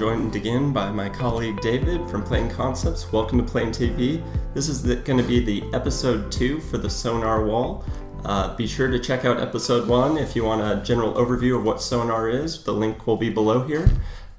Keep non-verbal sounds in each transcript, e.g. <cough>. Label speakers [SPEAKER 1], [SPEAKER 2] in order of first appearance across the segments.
[SPEAKER 1] Joined again by my colleague David from Plain Concepts. Welcome to Plane TV. This is going to be the episode two for the sonarwhal. Uh, be sure to check out episode one if you want a general overview of what sonar is. The link will be below here.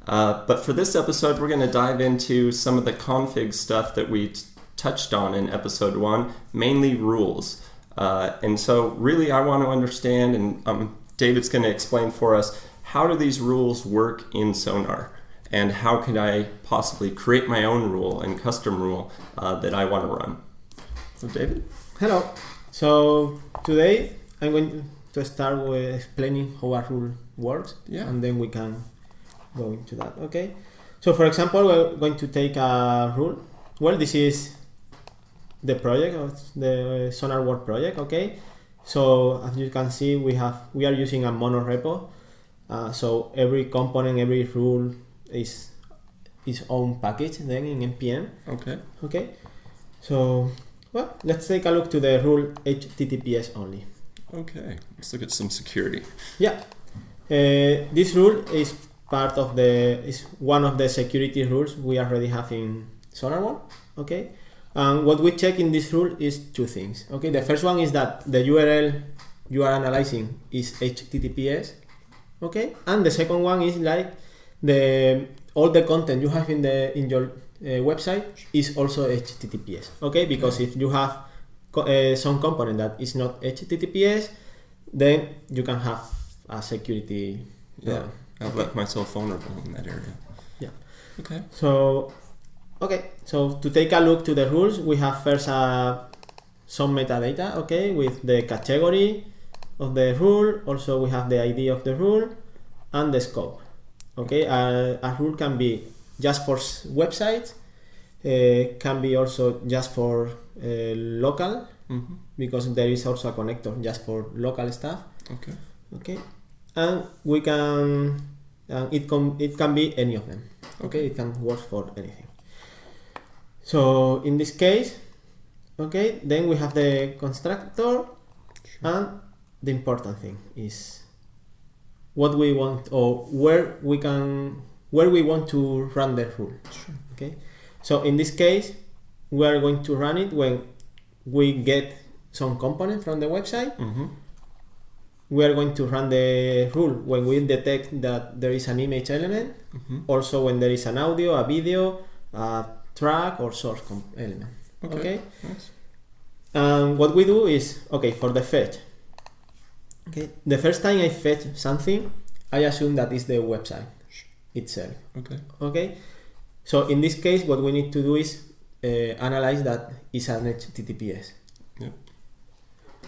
[SPEAKER 1] Uh, but for this episode, we're going to dive into some of the config stuff that we touched on in episode one, mainly rules. Uh, and so, really, I want to understand, and um, David's going to explain for us how do these rules work in Sonar, and how can I possibly create my own rule and custom rule uh, that I want to run. So, David.
[SPEAKER 2] Hello. So today I'm going to start with explaining how a rule works,
[SPEAKER 1] Yeah.
[SPEAKER 2] and then we can go into that. Okay. So for example, we're going to take a rule. Well, this is the project of the sonarwhal project. Okay. So as you can see, we have we are using a mono repo. Uh, so every component, every rule is its own package then in npm.
[SPEAKER 1] Okay.
[SPEAKER 2] Okay. So well, let's take a look to the rule HTTPS only.
[SPEAKER 1] Okay. Let's look at some security.
[SPEAKER 2] Yeah, uh, this rule is part of the is one of the security rules we already have in sonarwhal. Okay, and what we check in this rule is two things. Okay, the first one is that the URL you are analyzing is HTTPS. Okay, and the second one is like the all the content you have in the in your uh, website is also HTTPS. Okay, because if you have co- uh, some component that is not HTTPS, then you can have a security.
[SPEAKER 1] Yeah. I've left myself vulnerable in that area.
[SPEAKER 2] Yeah.
[SPEAKER 1] Okay.
[SPEAKER 2] So, okay. So to take a look to the rules, we have first uh, some metadata. Okay, with the category of the rule. Also, we have the ID of the rule and the scope. Okay, uh, a rule can be just for websites. Uh, can be also just for uh, local
[SPEAKER 1] Mm-hmm.
[SPEAKER 2] because there is also a connector just for local stuff.
[SPEAKER 1] Okay.
[SPEAKER 2] okay and we can and it can it can be any of them okay it can work for anything so in this case okay then we have the constructor and the important thing is what we want or where we can where we want to run the rule
[SPEAKER 1] Sure.
[SPEAKER 2] okay so in this case we are going to run it when we get some component from the website
[SPEAKER 1] Mm-hmm.
[SPEAKER 2] we are going to run the rule when we detect that there is an image element,
[SPEAKER 1] Mm-hmm.
[SPEAKER 2] also when there is an audio, a video, a track or source element.
[SPEAKER 1] Okay.
[SPEAKER 2] Okay.
[SPEAKER 1] Nice.
[SPEAKER 2] And what we do is okay for the fetch. Okay, the first time I fetch something, I assume that is the website itself.
[SPEAKER 1] Okay.
[SPEAKER 2] Okay, so in this case, what we need to do is uh, analyze that is an HTTPS.
[SPEAKER 1] Yep.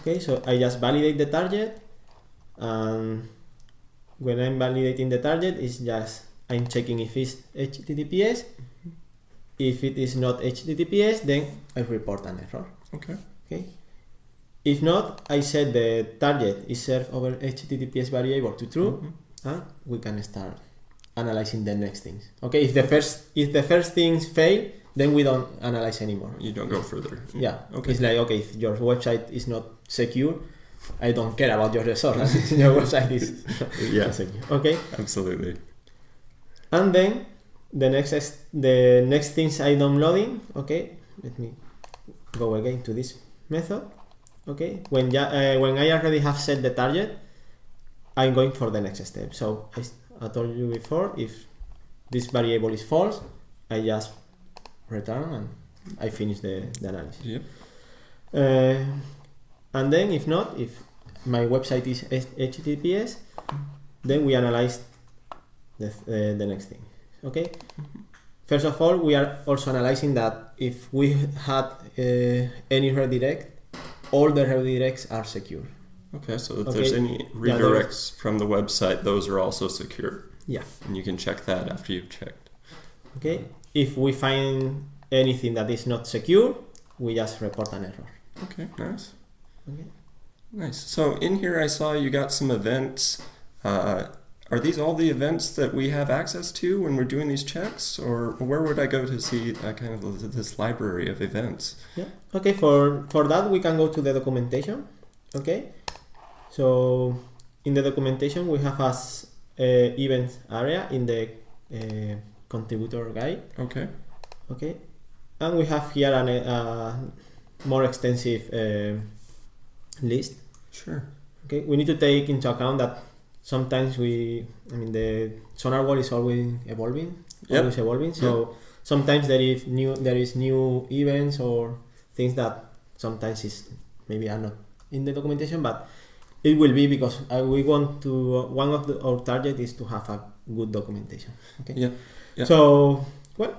[SPEAKER 2] Okay, so I just validate the target, and when I'm validating the target, it's just I'm checking if it's HTTPS. If it is not HTTPS, then I report an error.
[SPEAKER 1] Okay.
[SPEAKER 2] Okay. If not, I set the target is served over HTTPS variable to true,
[SPEAKER 1] Mhm.
[SPEAKER 2] and we can start analyzing the next things. Okay, if the first if the first things fail, then we don't analyze anymore.
[SPEAKER 1] You don't go further.
[SPEAKER 2] Yeah.
[SPEAKER 1] Okay.
[SPEAKER 2] It's like okay, if your website is not secure, I don't care about your resources. <laughs> your website is
[SPEAKER 1] Yeah.
[SPEAKER 2] not secure. Okay.
[SPEAKER 1] Absolutely.
[SPEAKER 2] And then the next ex- the next things I'm downloading. Okay, let me go again to this method. Okay, when ja- uh, when I already have set the target, I'm going for the next step. So I told you before, if this variable is false, I just return and I finish the, the analysis.
[SPEAKER 1] Yep.
[SPEAKER 2] Uh, and then if not, if my website is HTTPS, then we analyze the, uh, the next thing. Okay. First of all, we are also analyzing that if we <laughs> had uh, any redirect, all the redirects are secure.
[SPEAKER 1] Okay. So if
[SPEAKER 2] Okay.
[SPEAKER 1] there's any
[SPEAKER 2] Yeah,
[SPEAKER 1] redirects from the website, those are also secure.
[SPEAKER 2] Yeah.
[SPEAKER 1] And you can check that after you've checked.
[SPEAKER 2] Okay. If we find anything that is not secure, we just report an error.
[SPEAKER 1] Okay. Nice.
[SPEAKER 2] Okay.
[SPEAKER 1] Nice. So in here, I saw you got some events. Uh, are these all the events that we have access to when we're doing these checks, or where would I go to see that kind of this library of events?
[SPEAKER 2] Yeah. Okay. For for that, we can go to the documentation. Okay. So in the documentation, we have as uh, events area in the uh, contributor guide.
[SPEAKER 1] Okay.
[SPEAKER 2] Okay, and we have here an, a more extensive uh, list.
[SPEAKER 1] Sure.
[SPEAKER 2] Okay, we need to take into account that sometimes we, I mean, the sonarwhal is always evolving,
[SPEAKER 1] Yep.
[SPEAKER 2] always evolving. So sometimes there is new, there is new events or things that sometimes is maybe are not in the documentation, but it will be because uh, we want to. Uh, one of the, our target is to have a good documentation. Okay.
[SPEAKER 1] Yeah. Yeah.
[SPEAKER 2] So well,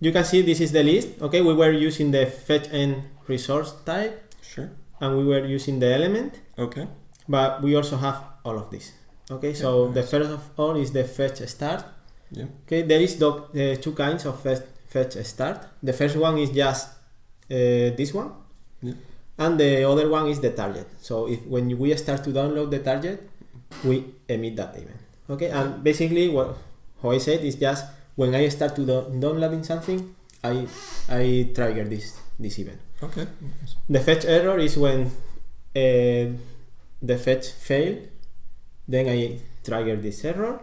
[SPEAKER 2] you can see this is the list. Okay, we were using the fetch and resource type,
[SPEAKER 1] Sure.
[SPEAKER 2] and we were using the element
[SPEAKER 1] Okay.
[SPEAKER 2] but we also have all of this okay so
[SPEAKER 1] Yeah,
[SPEAKER 2] the first of all is the fetch start.
[SPEAKER 1] Yeah.
[SPEAKER 2] okay there is doc, uh, two kinds of fetch, fetch start. The first one is just uh, this one.
[SPEAKER 1] Yeah.
[SPEAKER 2] and the other one is the target. So if when we start to download the target we emit that event. Okay and basically what how i said is just when i start to do- downloading something i i trigger this this event.
[SPEAKER 1] Okay.
[SPEAKER 2] the fetch error is when uh, the fetch failed, then I trigger this error.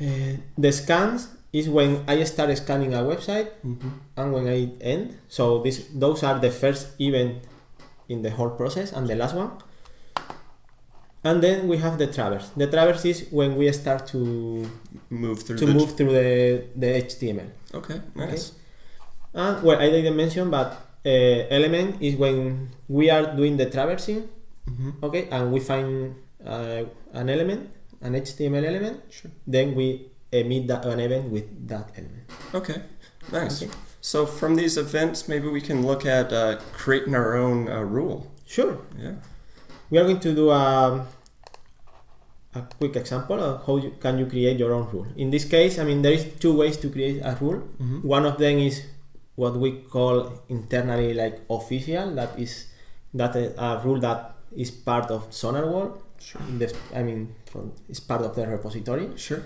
[SPEAKER 2] Uh, the scans is when I start scanning a website
[SPEAKER 1] Mm-hmm.
[SPEAKER 2] and when I end. So this those are the first event in the whole process and the last one. And then we have the traverse. The traverse is when we start to
[SPEAKER 1] Move through
[SPEAKER 2] to
[SPEAKER 1] the.
[SPEAKER 2] move through the, the HTML.
[SPEAKER 1] Okay. Nice.
[SPEAKER 2] And well, I didn't mention, but uh, element is when we are doing the traversing,
[SPEAKER 1] Mm-hmm.
[SPEAKER 2] okay, and we find uh, an element, an HTML element,
[SPEAKER 1] Sure.
[SPEAKER 2] then we emit that, an event with that element.
[SPEAKER 1] Okay. Nice.
[SPEAKER 2] Okay.
[SPEAKER 1] So from these events, maybe we can look at uh, creating our own uh, rule.
[SPEAKER 2] Sure,
[SPEAKER 1] Yeah.
[SPEAKER 2] we are going to do a, a quick example of how you, can you create your own rule. In this case, I mean, there is two ways to create a rule.
[SPEAKER 1] Mm-hmm.
[SPEAKER 2] One of them is what we call internally like official. That is that a, a rule that is part of sonarwhal.
[SPEAKER 1] Sure.
[SPEAKER 2] I mean, from, it's part of the repository.
[SPEAKER 1] Sure.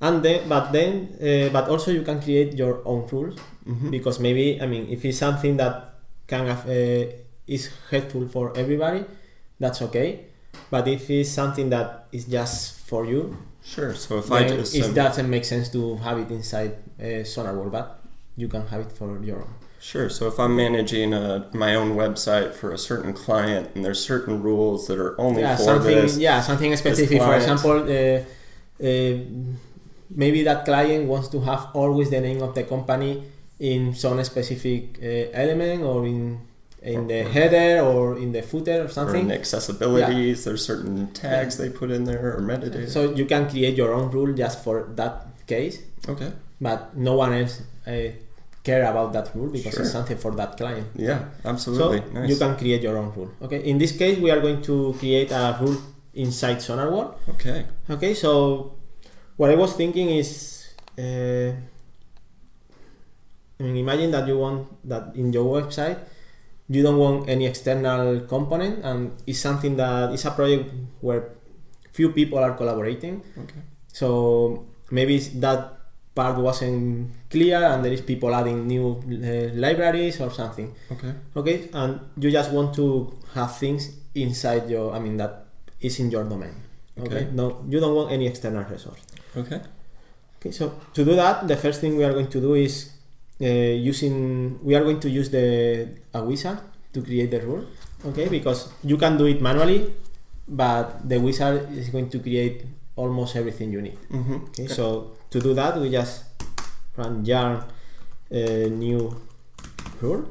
[SPEAKER 2] And then, but then, uh, but also you can create your own rules
[SPEAKER 1] Mm-hmm.
[SPEAKER 2] because maybe, I mean, if it's something that can have, uh, is helpful for everybody, that's okay. But if it's something that is just for you,
[SPEAKER 1] Sure. So if I just
[SPEAKER 2] it
[SPEAKER 1] um,
[SPEAKER 2] doesn't make sense to have it inside uh, sonarwhal, but you can have it for your own.
[SPEAKER 1] Sure. So if I'm managing a, my own website for a certain client and there's certain rules that are only
[SPEAKER 2] yeah,
[SPEAKER 1] for
[SPEAKER 2] something,
[SPEAKER 1] this.
[SPEAKER 2] yeah, something specific. For example, uh, uh, maybe that client wants to have always the name of the company in some specific uh, element or in in the header or in the footer or
[SPEAKER 1] Or in
[SPEAKER 2] something.
[SPEAKER 1] accessibilities, there's certain tags they put in there or metadata.
[SPEAKER 2] So you can create your own rule just for that case,
[SPEAKER 1] okay.
[SPEAKER 2] but no one else uh, care about that rule because
[SPEAKER 1] Sure.
[SPEAKER 2] it's something for that client.
[SPEAKER 1] Yeah, absolutely.
[SPEAKER 2] So
[SPEAKER 1] nice.
[SPEAKER 2] you can create your own rule. Okay. In this case, we are going to create a rule inside sonarwhal.
[SPEAKER 1] Okay.
[SPEAKER 2] Okay, so what I was thinking is, uh, I mean, imagine that you want that in your website, you don't want any external component, and it's something that is a project where few people are collaborating.
[SPEAKER 1] Okay.
[SPEAKER 2] So maybe that part wasn't clear, and there is people adding new uh, libraries or something.
[SPEAKER 1] Okay.
[SPEAKER 2] Okay, and you just want to have things inside your, I mean, that is in your domain. Okay,
[SPEAKER 1] Okay.
[SPEAKER 2] no, you don't want any external resource.
[SPEAKER 1] Okay.
[SPEAKER 2] Okay, so to do that, the first thing we are going to do is uh, using, we are going to use the a wizard to create the rule. Okay, because you can do it manually, but the wizard is going to create almost everything you need.
[SPEAKER 1] Mm-hmm.
[SPEAKER 2] Okay, so to do that, we just run yarn uh, new rule.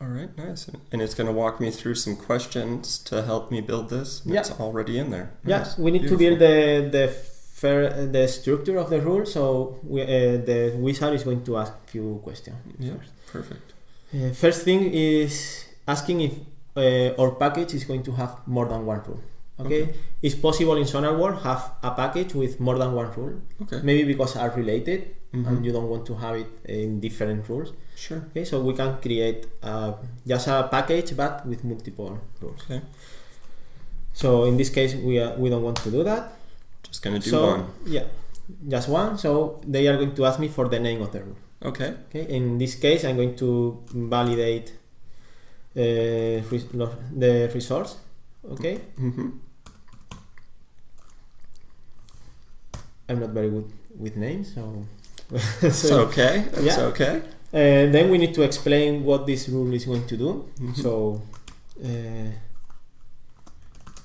[SPEAKER 1] All right. Nice. And it's going to walk me through some questions to help me build this.
[SPEAKER 2] Yeah.
[SPEAKER 1] It's already in there.
[SPEAKER 2] Yes,
[SPEAKER 1] Nice.
[SPEAKER 2] we need
[SPEAKER 1] Beautiful.
[SPEAKER 2] to build the the fair, the structure of the rule. So we, uh, the wizard is going to ask a few questions.
[SPEAKER 1] Yeah.
[SPEAKER 2] first.
[SPEAKER 1] Perfect.
[SPEAKER 2] Uh, first thing is asking if uh, our package is going to have more than one rule. Okay,
[SPEAKER 1] Okay.
[SPEAKER 2] it's possible in sonarwhal have a package with more than one rule.
[SPEAKER 1] Okay.
[SPEAKER 2] Maybe because are related
[SPEAKER 1] Mhm.
[SPEAKER 2] and you don't want to have it in different rules.
[SPEAKER 1] Sure.
[SPEAKER 2] Okay, so we can create uh, just a package but with multiple rules.
[SPEAKER 1] Okay.
[SPEAKER 2] So in this case, we are, we don't want to do that.
[SPEAKER 1] Just going to do
[SPEAKER 2] so
[SPEAKER 1] one.
[SPEAKER 2] yeah, just one. So they are going to ask me for the name of the rule.
[SPEAKER 1] Okay.
[SPEAKER 2] Okay, in this case, I'm going to validate uh, the resource. Okay,
[SPEAKER 1] Mm-hmm.
[SPEAKER 2] I'm not very good with names, so. <laughs>
[SPEAKER 1] It's okay. It's
[SPEAKER 2] yeah.
[SPEAKER 1] okay.
[SPEAKER 2] Uh, then we need to explain what this rule is going to do.
[SPEAKER 1] Mhm.
[SPEAKER 2] So uh,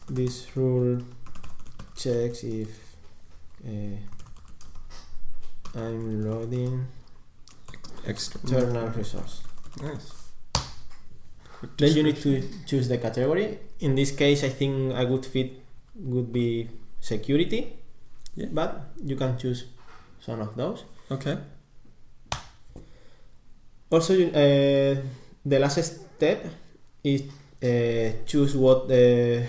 [SPEAKER 2] this rule checks if uh, I'm loading
[SPEAKER 1] External.
[SPEAKER 2] external resource.
[SPEAKER 1] Nice.
[SPEAKER 2] Then you need to choose the category. In this case, I think a good fit would be security,
[SPEAKER 1] Yeah.
[SPEAKER 2] but you can choose some of those.
[SPEAKER 1] Okay.
[SPEAKER 2] Also, uh, the last step is uh, choose what the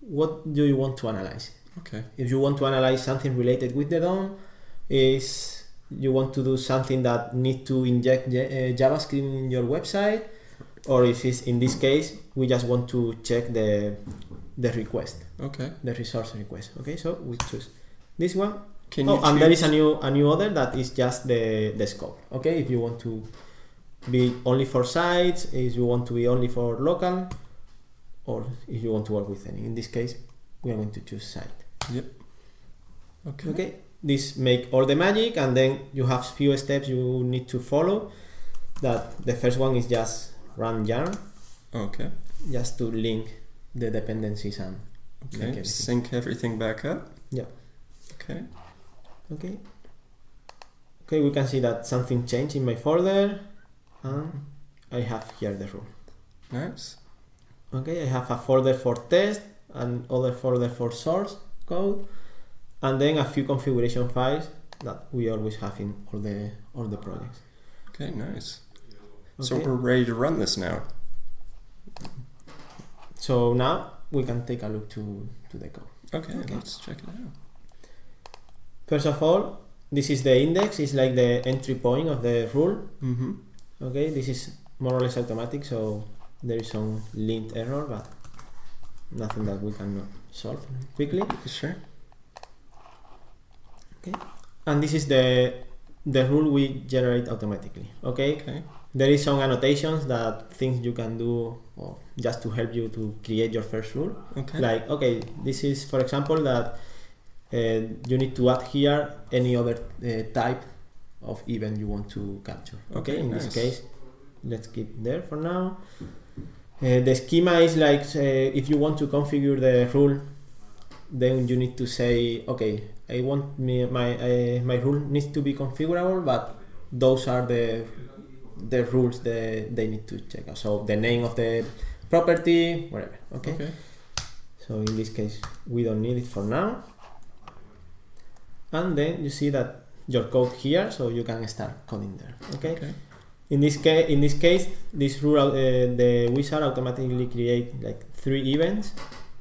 [SPEAKER 2] what do you want to analyze.
[SPEAKER 1] Okay.
[SPEAKER 2] If you want to analyze something related with the DOM, is you want to do something that need to inject J- uh, JavaScript in your website, or if it's in this case we just want to check the the request,
[SPEAKER 1] Okay.
[SPEAKER 2] the resource request. Okay, so we choose this one
[SPEAKER 1] Can
[SPEAKER 2] oh, and there is a new a new other that is just the the scope. Okay, if you want to be only for sites, if you want to be only for local, or if you want to work with any. In this case, we are going to choose site. Yep.
[SPEAKER 1] Okay.
[SPEAKER 2] Okay, this make all the magic, and then you have few steps you need to follow. That the first one is just run yarn,
[SPEAKER 1] Okay.
[SPEAKER 2] just to link the dependencies and
[SPEAKER 1] Okay.
[SPEAKER 2] everything.
[SPEAKER 1] Sync everything back up.
[SPEAKER 2] Yeah.
[SPEAKER 1] Okay.
[SPEAKER 2] Okay. Okay, we can see that something changed in my folder and I have here the rule.
[SPEAKER 1] Nice.
[SPEAKER 2] Okay, I have a folder for test and other folder for source code and then a few configuration files that we always have in all the all the projects.
[SPEAKER 1] Okay. Nice. So we're ready to run this now.
[SPEAKER 2] So now we can take a look to, to the code.
[SPEAKER 1] Okay,
[SPEAKER 2] Okay.
[SPEAKER 1] Let's check it out.
[SPEAKER 2] First of all, this is the index, it's like the entry point of the rule.
[SPEAKER 1] Mm-hmm.
[SPEAKER 2] Okay, this is more or less automatic, so there is some lint error, but nothing that we cannot solve quickly.
[SPEAKER 1] Sure.
[SPEAKER 2] Okay, and this is the the rule we generate automatically. Okay,
[SPEAKER 1] Okay.
[SPEAKER 2] there is some annotations that things you can do or just to help you to create your first rule.
[SPEAKER 1] Okay.
[SPEAKER 2] Like, okay, this is for example that uh, you need to add here any other uh, type of event you want to capture. Okay,
[SPEAKER 1] Okay,
[SPEAKER 2] in
[SPEAKER 1] nice.
[SPEAKER 2] this case, let's keep there for now. Uh, the schema is like uh, if you want to configure the rule, then you need to say, okay, I want me, my uh, my rule needs to be configurable, but those are the the rules that they need to check out. So the name of the property, whatever. Okay.
[SPEAKER 1] Okay.
[SPEAKER 2] So in this case, we don't need it for now. And then you see that your code here, so you can start coding there. Okay.
[SPEAKER 1] Okay.
[SPEAKER 2] In this case, in this case, this rule, uh, the wizard automatically create like three events.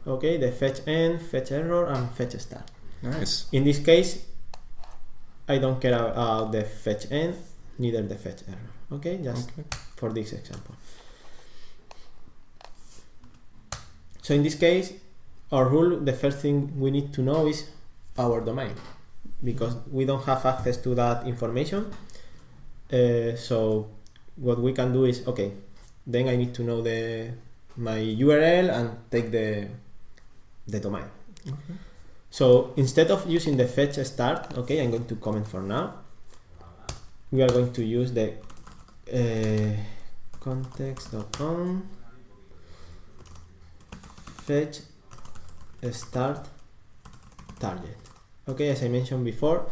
[SPEAKER 2] Okay, the fetch end, fetch error, and fetch start.
[SPEAKER 1] Nice.
[SPEAKER 2] In this case, I don't care about the fetch end, neither the fetch error. Okay, just
[SPEAKER 1] Okay.
[SPEAKER 2] for this example. So in this case, our rule, the first thing we need to know is our domain because we don't have access to that information. Uh, so what we can do is okay, then I need to know the my URL and take the the domain.
[SPEAKER 1] Okay.
[SPEAKER 2] So instead of using the fetch start, okay, I'm going to comment for now. We are going to use the uh, context.on fetch start target. Okay, as I mentioned before,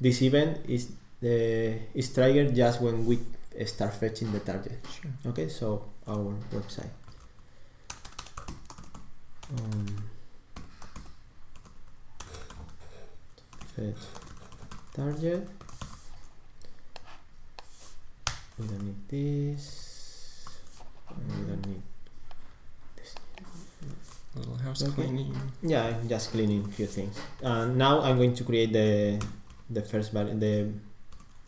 [SPEAKER 2] this event is the is triggered just when we start fetching the target.
[SPEAKER 1] Sure.
[SPEAKER 2] Okay, so our website. Um, fetch target. We don't need this. We don't need this.
[SPEAKER 1] Little house
[SPEAKER 2] Okay.
[SPEAKER 1] cleaning.
[SPEAKER 2] Yeah, I'm just cleaning a few things. And now I'm going to create the the first vari- the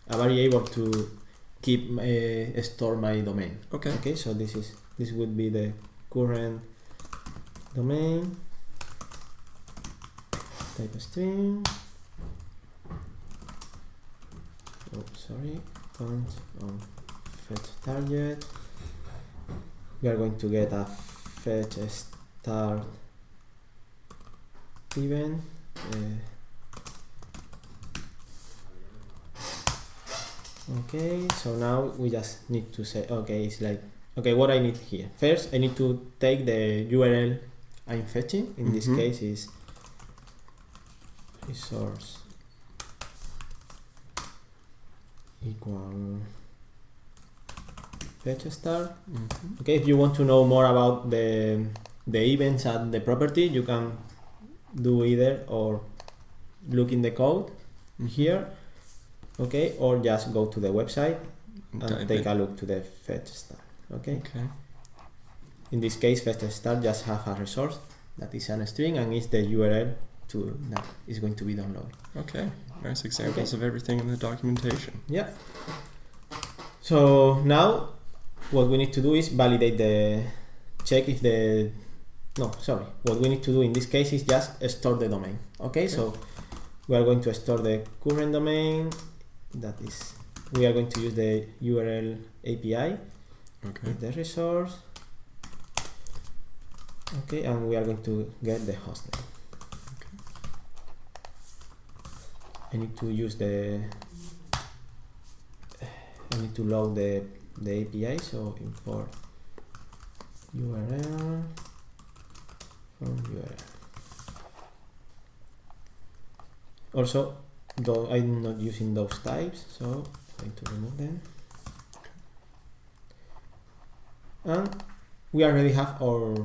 [SPEAKER 2] a variable to keep uh, store my domain.
[SPEAKER 1] Okay.
[SPEAKER 2] Okay, so this is this would be the current domain type string. sorry point on fetch target. We are going to get a fetch start event uh, okay so now we just need to say okay it's like okay what I need here. First I need to take the URL I'm fetching. In mm -hmm. this
[SPEAKER 1] mm-hmm.
[SPEAKER 2] case is resource. Equal fetch star.
[SPEAKER 1] Mhm.
[SPEAKER 2] Okay, if you want to know more about the the events and the property, you can do either or look in the code here, okay, or just go to the website and
[SPEAKER 1] Dive
[SPEAKER 2] take
[SPEAKER 1] in.
[SPEAKER 2] a look to the fetch star. Okay.
[SPEAKER 1] Okay.
[SPEAKER 2] In this case, fetch star just have a resource that is a string and is the URL to that is going to be downloaded.
[SPEAKER 1] Okay. Nice examples of everything in the documentation.
[SPEAKER 2] Yeah. So now, what we need to do is validate the check if the no sorry. What we need to do in this case is just store the domain. Okay, so we are going to store the current domain. That is we are going to use the url api
[SPEAKER 1] Okay.
[SPEAKER 2] the resource. Okay and we are going to get the hostname I need to use the I need to load the the API so import URL from URL also though I'm not using those types so I'm going to remove them. And we already have our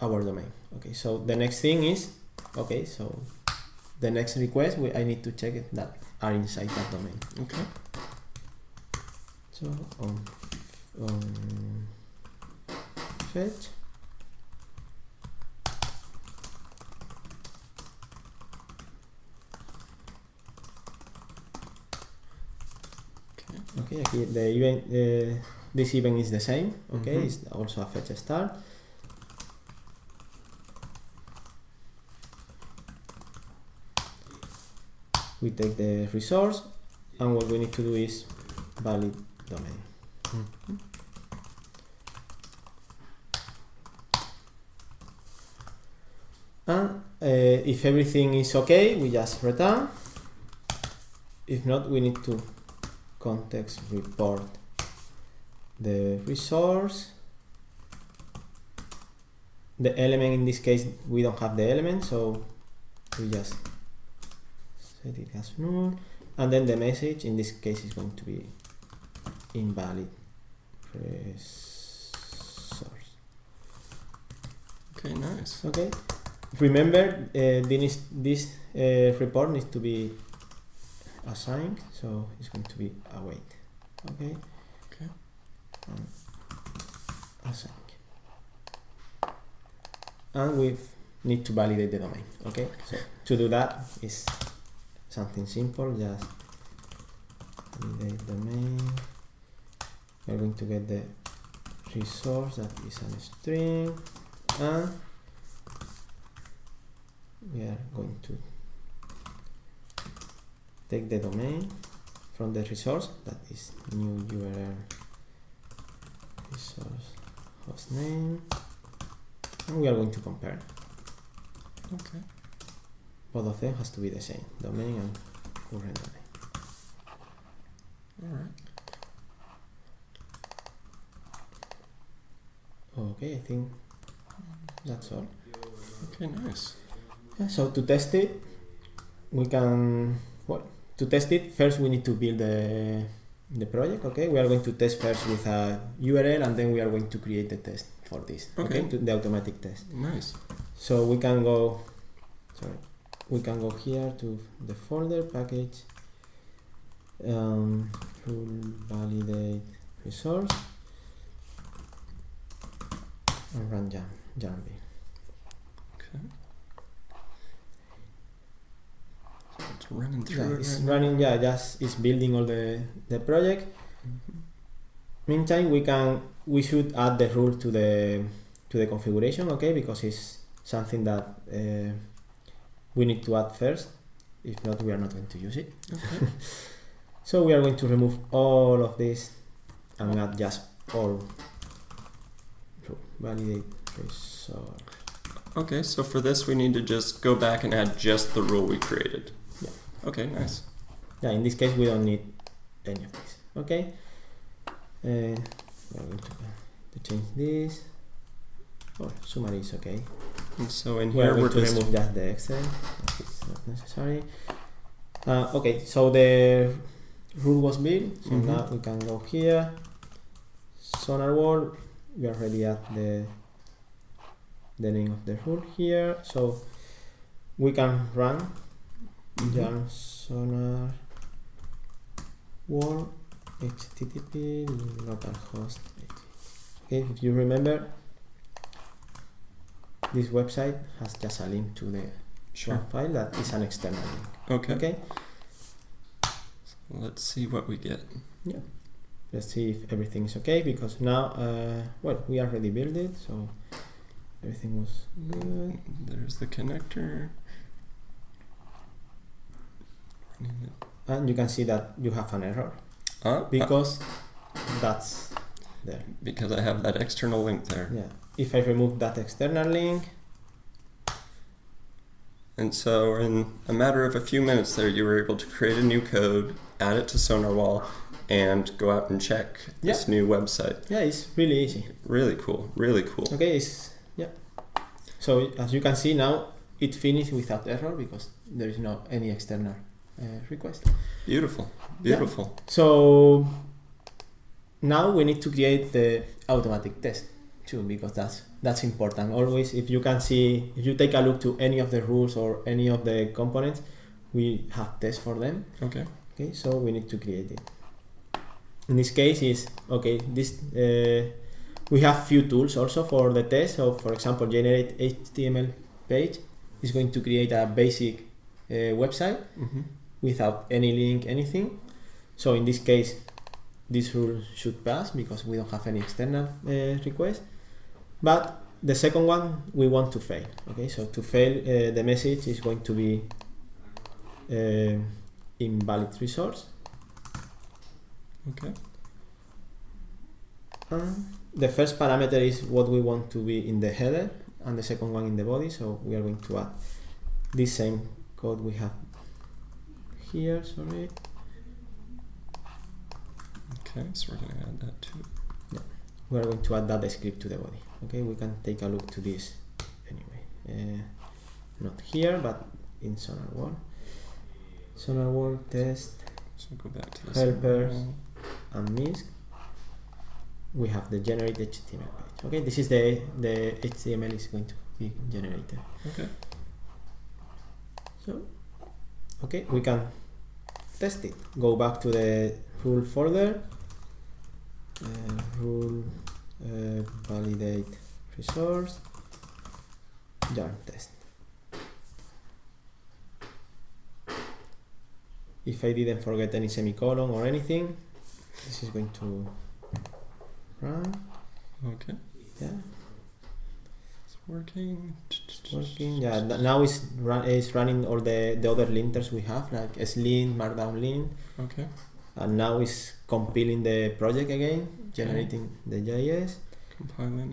[SPEAKER 2] our domain. Okay so the next thing is okay so the next request we, I need to check it that are inside that domain
[SPEAKER 1] Okay.
[SPEAKER 2] so on on fetch
[SPEAKER 1] Okay.
[SPEAKER 2] okay the event uh, this event is the same okay
[SPEAKER 1] Mhm.
[SPEAKER 2] it's also a fetch start we take the resource and what we need to do is valid domain.
[SPEAKER 1] Mhm.
[SPEAKER 2] and uh, if everything is okay we just return. If not we need to context report the resource. The element in this case we don't have the element so we just set it as null and then the message in this case is going to be invalid resource
[SPEAKER 1] Okay. Nice.
[SPEAKER 2] Okay. Remember, uh, this this uh, report needs to be assigned, so it's going to be await. Okay.
[SPEAKER 1] Okay.
[SPEAKER 2] And assign. And we need to validate the domain. Okay. So to do that is something simple. Just validate domain. We're going to get the resource that is a string and we are going to take the domain from the resource that is new URL resource hostname and we are going to compare
[SPEAKER 1] Okay.
[SPEAKER 2] Both of them has to be the same domain and current domain
[SPEAKER 1] All right.
[SPEAKER 2] okay I think that's all
[SPEAKER 1] Okay. Nice.
[SPEAKER 2] Yeah, so to test it, we can well to test it first we need to build the the project. Okay, we are going to test first with a URL and then we are going to create the test for this. Okay,
[SPEAKER 1] Okay.
[SPEAKER 2] to the automatic test.
[SPEAKER 1] Nice.
[SPEAKER 2] So we can go, sorry, we can go here to the folder package, um, rule validate resource, and run jam Jambi.
[SPEAKER 1] Okay. So it's running
[SPEAKER 2] Yeah,
[SPEAKER 1] through it
[SPEAKER 2] it's
[SPEAKER 1] right now.
[SPEAKER 2] running. Yeah, just it's building all the the project.
[SPEAKER 1] Mhm.
[SPEAKER 2] Meantime, we can we should add the rule to the to the configuration, okay? Because it's something that uh, we need to add first. If not, we are not going to use it.
[SPEAKER 1] Okay. <laughs>
[SPEAKER 2] So we are going to remove all of this and add just all validate resource.
[SPEAKER 1] Okay, so for this we need to just go back and add just the rule we created.
[SPEAKER 2] Yeah.
[SPEAKER 1] Okay, nice.
[SPEAKER 2] Yeah, in this case we don't need any of this. Okay. Uh, we're going to, to change this. Oh, summary is okay.
[SPEAKER 1] So in
[SPEAKER 2] We're
[SPEAKER 1] here
[SPEAKER 2] going
[SPEAKER 1] we're
[SPEAKER 2] to
[SPEAKER 1] just
[SPEAKER 2] remove just the Excel. It's not necessary. Uh, okay, so the rule was built. So
[SPEAKER 1] Mhm.
[SPEAKER 2] now we can go here. sonarwhal. We already add the the name of the rule here. So we can run
[SPEAKER 1] Mhm.
[SPEAKER 2] yarn sonar wall http localhost. Okay, if you remember, this website has just a link to the
[SPEAKER 1] sure.
[SPEAKER 2] file that is an external link.
[SPEAKER 1] Okay.
[SPEAKER 2] Okay,
[SPEAKER 1] Let's see what we get. Yeah.
[SPEAKER 2] Let's see if everything is okay because now, uh, well, we already built it, so everything was good.
[SPEAKER 1] There's the connector.
[SPEAKER 2] And you can see that you have an error
[SPEAKER 1] uh,
[SPEAKER 2] because that's there.
[SPEAKER 1] because I have that external link there.
[SPEAKER 2] Yeah. If I remove that external link,
[SPEAKER 1] And so in a matter of a few minutes there, you were able to create a new code, add it to sonarwhal, and go out and check this new website.
[SPEAKER 2] yeah, it's really easy.
[SPEAKER 1] Really cool. Really cool.
[SPEAKER 2] Okay, it's yeah. So as you can see now, it finished without error because there is no any external uh, request.
[SPEAKER 1] Beautiful. Beautiful.
[SPEAKER 2] So now we need to create the automatic test too because that's that's important. Always, if you can see, if you take a look to any of the rules or any of the components, we have tests for them.
[SPEAKER 1] Okay.
[SPEAKER 2] Okay, so we need to create it. In this case, is okay. This uh, we have few tools also for the test. So, for example, generate HTML page is going to create a basic uh, website
[SPEAKER 1] hmm
[SPEAKER 2] without any link, anything. So in this case, this rule should pass because we don't have any external uh, request. But the second one, we want to fail. Okay, so to fail, uh, the message is going to be uh, invalid resource.
[SPEAKER 1] Okay.
[SPEAKER 2] And the first parameter is what we want to be in the header, and the second one in the body. So we are going to add this same code we have here. Sorry.
[SPEAKER 1] Okay. So we're gonna add that too.
[SPEAKER 2] We are going to add that script to the body okay? We can take a look to this anyway. Uh, not here but in sonarwhal sonar wall test
[SPEAKER 1] So go back to
[SPEAKER 2] Helpers. And misc we have the generate html page okay? This is the the html is going to be generated.
[SPEAKER 1] Okay.
[SPEAKER 2] so okay we can test it. Go back to the rule folder uh, rule uh, validate resource yarn test if I didn't forget any semicolon or anything this is going to run
[SPEAKER 1] Okay.
[SPEAKER 2] yeah
[SPEAKER 1] It's working.
[SPEAKER 2] it's working yeah now it's run it's running all the the other linters we have like eslint markdown lint
[SPEAKER 1] Okay.
[SPEAKER 2] and now it's compiling the project again generating the JS
[SPEAKER 1] Compiling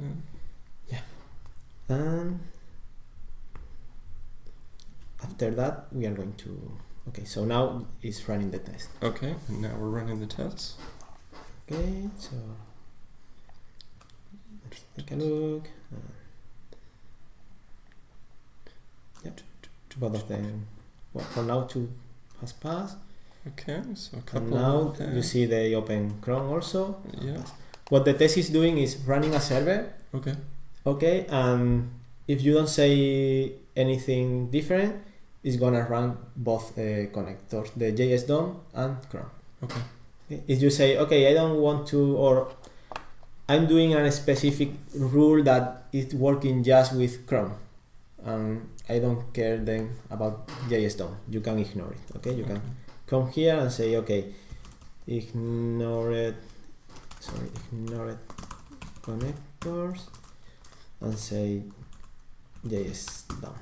[SPEAKER 1] it. Yeah.
[SPEAKER 2] And after that we are going to okay so now it's running the test
[SPEAKER 1] Okay. And now we're running the tests.
[SPEAKER 2] okay so let's take a look uh, yep both of them well for now two has passed
[SPEAKER 1] Okay. So a
[SPEAKER 2] and now you see the open chrome also
[SPEAKER 1] Yeah.
[SPEAKER 2] What the test is doing is running a server
[SPEAKER 1] Okay.
[SPEAKER 2] okay and if you don't say anything different it's gonna run both uh, connectors the jsdom and chrome
[SPEAKER 1] Okay.
[SPEAKER 2] Okay, if you say okay i don't want to or i'm doing a specific rule that is working just with chrome and i don't care then about jsdom you can ignore it okay you can come here and say okay ignore it sorry ignore it connectors and say js done.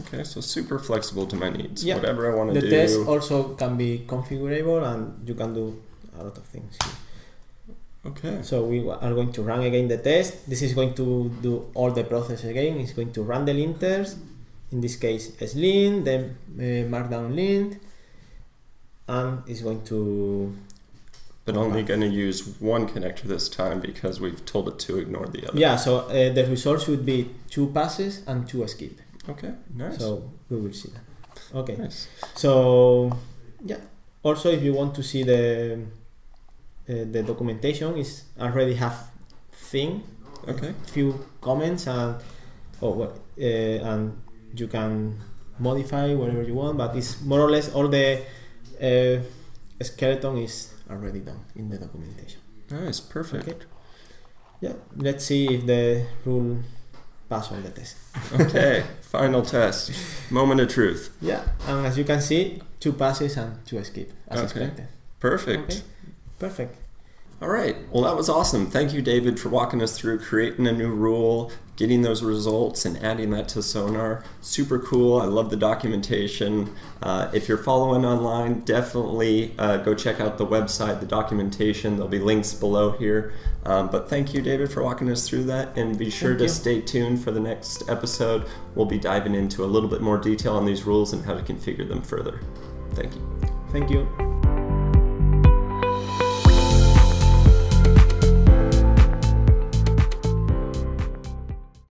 [SPEAKER 1] Okay. So super flexible to my needs.
[SPEAKER 2] Yeah.
[SPEAKER 1] Whatever I want to do.
[SPEAKER 2] the test also can be configurable and you can do a lot of things here.
[SPEAKER 1] Okay.
[SPEAKER 2] so we are going to run again the test this is going to do all the process again it's going to run the linters in this case eslint then uh, markdown lint and it's going to
[SPEAKER 1] But only going to use one connector this time because we've told it to ignore the other.
[SPEAKER 2] Yeah, so uh, the results would be two passes and two skip.
[SPEAKER 1] Okay, nice.
[SPEAKER 2] So we will see that. Okay.
[SPEAKER 1] nice.
[SPEAKER 2] So yeah. Also, if you want to see the uh, the documentation, is already have thing,
[SPEAKER 1] Okay,
[SPEAKER 2] few comments and oh well, uh, and you can modify whatever you want. But it's more or less all the uh, skeleton is already done in the documentation.
[SPEAKER 1] nice, perfect.
[SPEAKER 2] Okay. Yeah. Let's see if the rule pass all the test.
[SPEAKER 1] Okay, <laughs> final test. Moment of truth.
[SPEAKER 2] Yeah. And as you can see, two passes and two skip as
[SPEAKER 1] Okay.
[SPEAKER 2] expected.
[SPEAKER 1] Perfect.
[SPEAKER 2] Okay. Perfect.
[SPEAKER 1] All right. Well, that was awesome. Thank you, David, for walking us through creating a new rule, getting those results, and adding that to Sonar. Super cool. I love the documentation. Uh, if you're following online, definitely uh, go check out the website, the documentation. There'll be links below here. Um, but thank you, David, for walking us through that. And be sure
[SPEAKER 2] Thank
[SPEAKER 1] to
[SPEAKER 2] you.
[SPEAKER 1] stay tuned for the next episode. We'll be diving into a little bit more detail on these rules and how to configure them further. Thank you.
[SPEAKER 2] Thank you.